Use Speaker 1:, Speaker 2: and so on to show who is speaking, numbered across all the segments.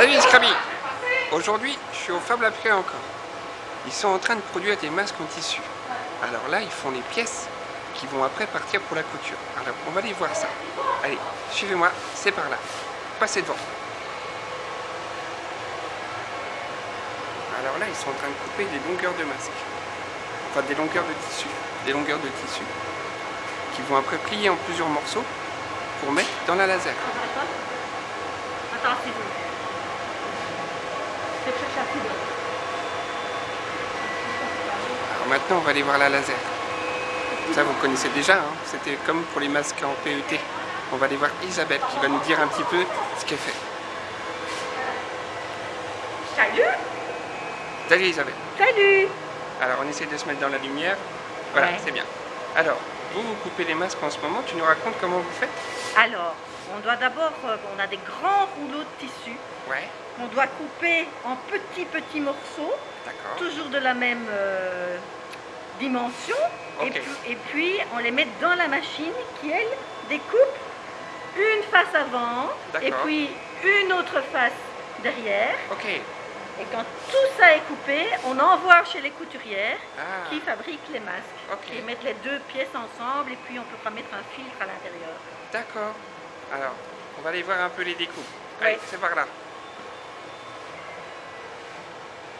Speaker 1: Salut Scraby Aujourd'hui, je suis au Fab Lapré encore. Ils sont en train de produire des masques en tissu. Alors là, ils font des pièces qui vont après partir pour la couture. Alors, on va aller voir ça. Allez, suivez-moi, c'est par là. Passez devant. Alors là, ils sont en train de couper des longueurs de masques. Enfin, des longueurs de tissu. Des longueurs de tissu. Qui vont après plier en plusieurs morceaux pour mettre dans la laser.
Speaker 2: Attends, c'est
Speaker 1: Alors maintenant, on va aller voir la laser. Ça, vous connaissez déjà, hein. c'était comme pour les masques en PET. On va aller voir Isabelle qui va nous dire un petit peu ce qu'elle fait.
Speaker 2: Salut
Speaker 1: Salut Isabelle.
Speaker 2: Salut
Speaker 1: Alors, on essaie de se mettre dans la lumière. Voilà,
Speaker 2: Ouais.
Speaker 1: c'est bien. Alors, vous, vous coupez les masques en ce moment. Tu nous racontes comment vous faites?
Speaker 2: Alors, on doit d'abord, euh, on a des grands rouleaux de tissu
Speaker 1: Ouais,
Speaker 2: qu'on doit couper en petits petits morceaux, toujours de la même euh, dimension. Et, puis, et puis, on les met dans la machine qui, elle, découpe une face avant et puis une autre face derrière.
Speaker 1: Ok.
Speaker 2: Et quand tout ça est coupé, on envoie chez les couturières
Speaker 1: Ah,
Speaker 2: qui fabriquent les masques.
Speaker 1: Ok.
Speaker 2: Ils mettent les deux pièces ensemble et puis on peut pas mettre un filtre à l'intérieur.
Speaker 1: d'accord. Alors, on va aller voir un peu les découpes. Allez, c'est par là.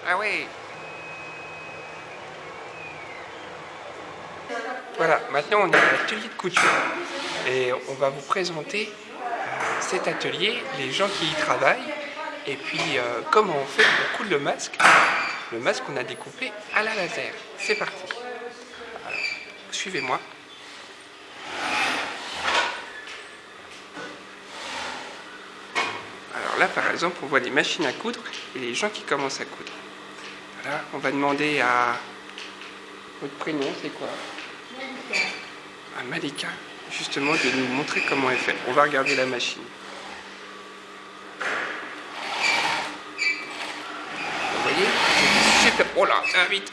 Speaker 1: Ah ouais Voilà, maintenant on est à l'atelier de couture et on va vous présenter euh, cet atelier, les gens qui y travaillent et puis euh, comment on fait pour coudre le masque, le masque qu'on a découpé à la laser. C'est parti. Suivez-moi. Alors là, par exemple, on voit des machines à coudre et les gens qui commencent à coudre. Voilà, on va demander à... Votre prénom, c'est quoi À Malika, justement, de nous montrer comment elle fait. On va regarder la machine. Vous voyez super... Oh là, ça va vite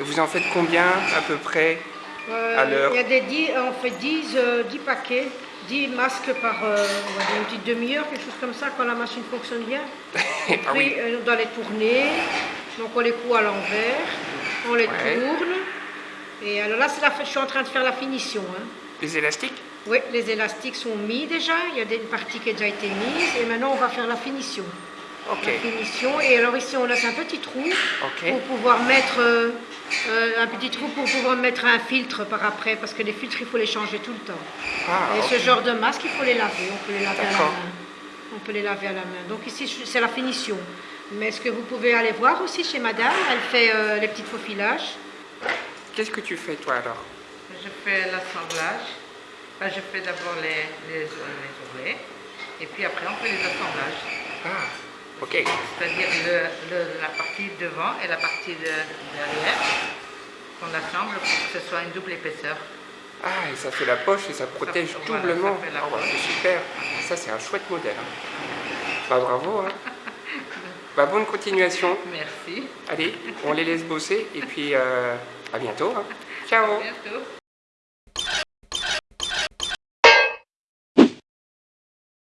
Speaker 1: Vous en faites combien, à peu près
Speaker 3: Euh,
Speaker 1: À l'heure.
Speaker 3: Il y a des 10, on fait 10, euh, 10 paquets, 10 masques par euh, on va dire une petite demi-heure, quelque chose comme ça, quand la machine fonctionne bien. Et
Speaker 1: Ah
Speaker 3: puis
Speaker 1: oui,
Speaker 3: euh, on doit les tourner, donc on les coud à l'envers, on les
Speaker 1: Ouais.
Speaker 3: tourne. Et alors là, la, je suis en train de faire la finition. hein.
Speaker 1: les élastiques?
Speaker 3: Oui, les élastiques sont mis déjà, il y a des parties qui ont déjà été mises, et maintenant on va faire la finition.
Speaker 1: Ok,
Speaker 3: La finition, et alors ici on laisse un petit trou pour pouvoir mettre euh, euh, un petit trou pour pouvoir mettre un filtre par après, parce que les filtres il faut les changer tout le temps.
Speaker 1: Ah,
Speaker 3: Et ce genre de masque, il faut les laver. On peut les laver à la main. On peut les laver à la main. Donc ici, c'est la finition. Mais ce que vous pouvez aller voir aussi chez madame, elle fait euh, les petits faufilages.
Speaker 1: Qu'est-ce que tu fais toi alors?
Speaker 4: Je fais l'assemblage. Enfin, je fais d'abord les, les, les ourlets et puis après on fait les assemblages.
Speaker 1: Ah, ok.
Speaker 4: C'est-à-dire la partie devant et la partie de- derrière qu'on assemble pour que ce soit une double épaisseur.
Speaker 1: Ah, et ça fait la poche et ça protège doublement. Ah, bah, c'est super. Ça, c'est un chouette modèle. hein. Bah, bravo. Hein. bah, bonne continuation.
Speaker 4: Merci.
Speaker 1: Allez, on les laisse bosser et puis euh, à bientôt. hein. Ciao.
Speaker 4: À bientôt.